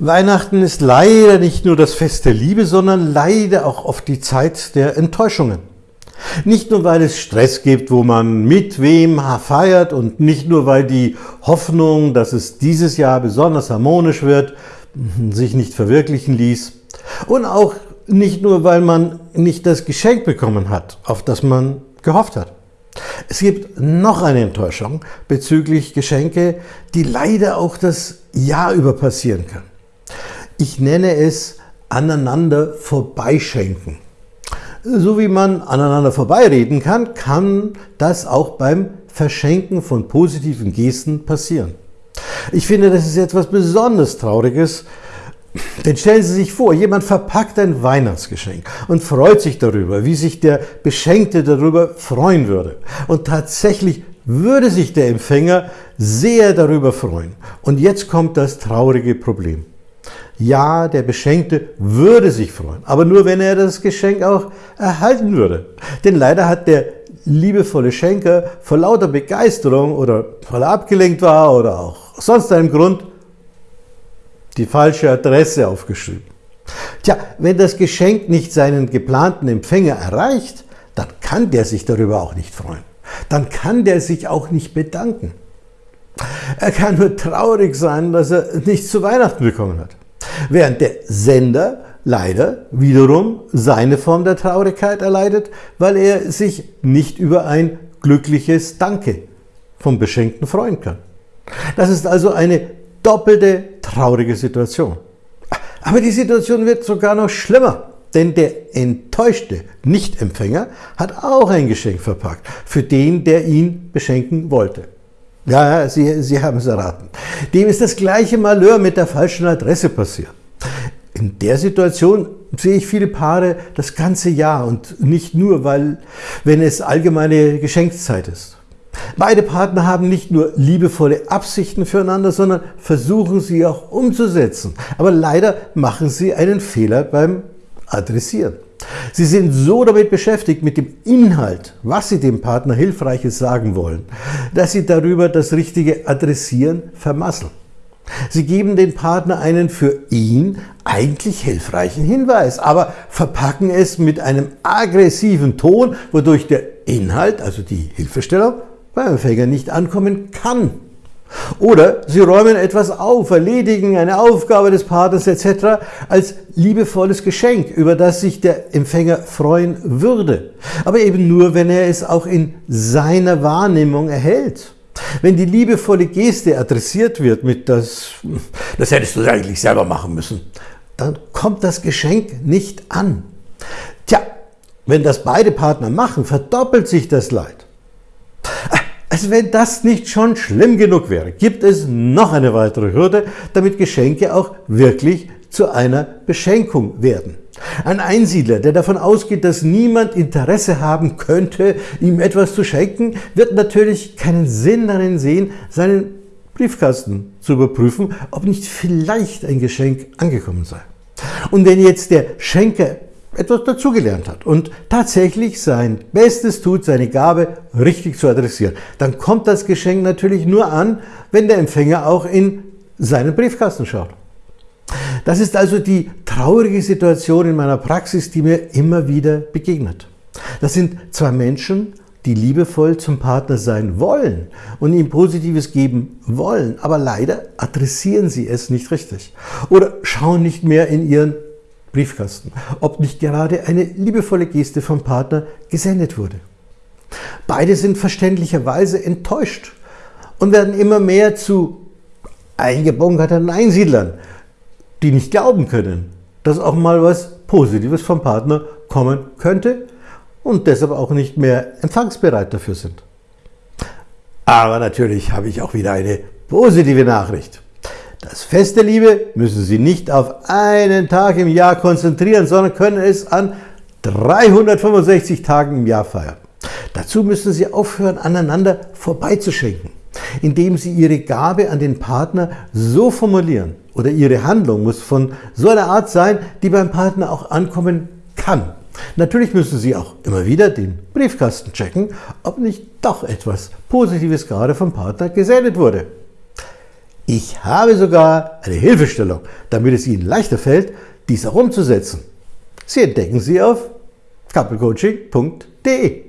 Weihnachten ist leider nicht nur das Fest der Liebe, sondern leider auch oft die Zeit der Enttäuschungen. Nicht nur, weil es Stress gibt, wo man mit wem feiert und nicht nur, weil die Hoffnung, dass es dieses Jahr besonders harmonisch wird, sich nicht verwirklichen ließ. Und auch nicht nur, weil man nicht das Geschenk bekommen hat, auf das man gehofft hat. Es gibt noch eine Enttäuschung bezüglich Geschenke, die leider auch das Jahr über passieren kann. Ich nenne es aneinander vorbeischenken. So wie man aneinander vorbeireden kann, kann das auch beim Verschenken von positiven Gesten passieren. Ich finde, das ist etwas besonders Trauriges, denn stellen Sie sich vor, jemand verpackt ein Weihnachtsgeschenk und freut sich darüber, wie sich der Beschenkte darüber freuen würde. Und tatsächlich würde sich der Empfänger sehr darüber freuen. Und jetzt kommt das traurige Problem. Ja, der Beschenkte würde sich freuen, aber nur wenn er das Geschenk auch erhalten würde. Denn leider hat der liebevolle Schenker vor lauter Begeisterung oder weil er abgelenkt war oder auch sonst einem Grund die falsche Adresse aufgeschrieben. Tja, wenn das Geschenk nicht seinen geplanten Empfänger erreicht, dann kann der sich darüber auch nicht freuen. Dann kann der sich auch nicht bedanken. Er kann nur traurig sein, dass er nichts zu Weihnachten bekommen hat. Während der Sender leider wiederum seine Form der Traurigkeit erleidet, weil er sich nicht über ein glückliches Danke vom Beschenkten freuen kann. Das ist also eine doppelte traurige Situation. Aber die Situation wird sogar noch schlimmer, denn der enttäuschte Nichtempfänger hat auch ein Geschenk verpackt für den, der ihn beschenken wollte. Ja, Sie, Sie haben es erraten. Dem ist das gleiche Malheur mit der falschen Adresse passiert. In der Situation sehe ich viele Paare das ganze Jahr und nicht nur, weil, wenn es allgemeine Geschenkszeit ist. Beide Partner haben nicht nur liebevolle Absichten füreinander, sondern versuchen sie auch umzusetzen. Aber leider machen sie einen Fehler beim Adressieren. Sie sind so damit beschäftigt mit dem Inhalt, was sie dem Partner Hilfreiches sagen wollen, dass sie darüber das richtige Adressieren vermasseln. Sie geben dem Partner einen für ihn eigentlich hilfreichen Hinweis, aber verpacken es mit einem aggressiven Ton, wodurch der Inhalt, also die Hilfestellung, beim Empfänger nicht ankommen kann. Oder sie räumen etwas auf, erledigen eine Aufgabe des Partners etc. als liebevolles Geschenk, über das sich der Empfänger freuen würde. Aber eben nur, wenn er es auch in seiner Wahrnehmung erhält. Wenn die liebevolle Geste adressiert wird mit das, das hättest du eigentlich selber machen müssen, dann kommt das Geschenk nicht an. Tja, wenn das beide Partner machen, verdoppelt sich das Leid. Also wenn das nicht schon schlimm genug wäre, gibt es noch eine weitere Hürde, damit Geschenke auch wirklich zu einer Beschenkung werden. Ein Einsiedler, der davon ausgeht, dass niemand Interesse haben könnte, ihm etwas zu schenken, wird natürlich keinen Sinn darin sehen, seinen Briefkasten zu überprüfen, ob nicht vielleicht ein Geschenk angekommen sei. Und wenn jetzt der Schenker etwas dazugelernt hat und tatsächlich sein Bestes tut, seine Gabe richtig zu adressieren, dann kommt das Geschenk natürlich nur an, wenn der Empfänger auch in seinen Briefkasten schaut. Das ist also die traurige Situation in meiner Praxis, die mir immer wieder begegnet. Das sind zwei Menschen, die liebevoll zum Partner sein wollen und ihm Positives geben wollen, aber leider adressieren sie es nicht richtig oder schauen nicht mehr in ihren Briefkasten, ob nicht gerade eine liebevolle Geste vom Partner gesendet wurde. Beide sind verständlicherweise enttäuscht und werden immer mehr zu eingebunkerten Einsiedlern, die nicht glauben können, dass auch mal was Positives vom Partner kommen könnte und deshalb auch nicht mehr empfangsbereit dafür sind. Aber natürlich habe ich auch wieder eine positive Nachricht. Das Fest der Liebe müssen Sie nicht auf einen Tag im Jahr konzentrieren, sondern können es an 365 Tagen im Jahr feiern. Dazu müssen Sie aufhören, aneinander vorbeizuschenken, indem Sie Ihre Gabe an den Partner so formulieren oder Ihre Handlung muss von so einer Art sein, die beim Partner auch ankommen kann. Natürlich müssen Sie auch immer wieder den Briefkasten checken, ob nicht doch etwas Positives gerade vom Partner gesendet wurde. Ich habe sogar eine Hilfestellung, damit es Ihnen leichter fällt, dies auch umzusetzen. Sie entdecken sie auf couplecoaching.de.